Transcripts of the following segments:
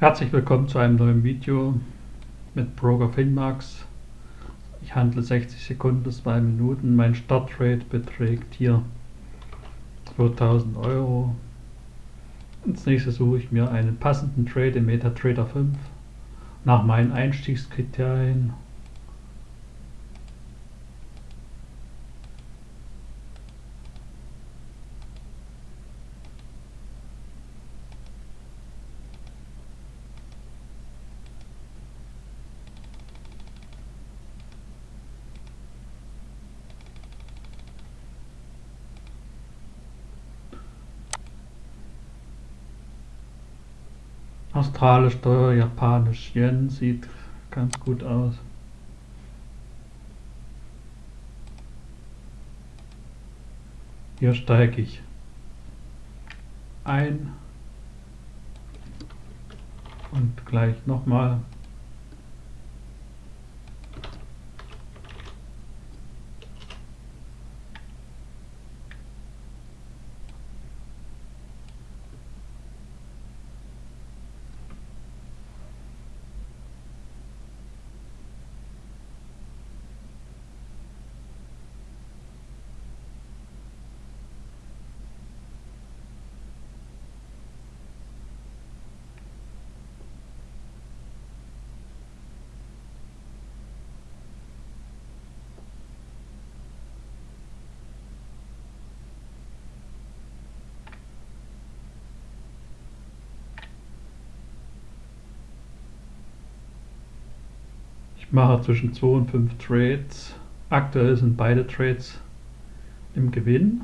Herzlich willkommen zu einem neuen Video mit Broker Finmax. Ich handle 60 Sekunden bis 2 Minuten. Mein Startrate beträgt hier 2000 Euro. Als nächstes suche ich mir einen passenden Trade im MetaTrader 5 nach meinen Einstiegskriterien Australisch Dollar, Japanisch Yen sieht ganz gut aus. Hier steige ich ein und gleich nochmal Ich mache zwischen 2 und 5 Trades. Aktuell sind beide Trades im Gewinn.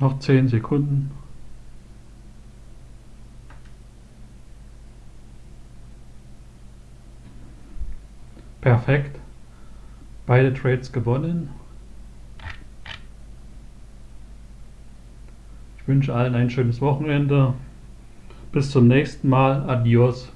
Noch 10 Sekunden. Perfekt. Beide Trades gewonnen. Ich wünsche allen ein schönes Wochenende. Bis zum nächsten Mal. Adios.